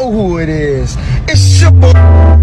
know who it is. It's your boy.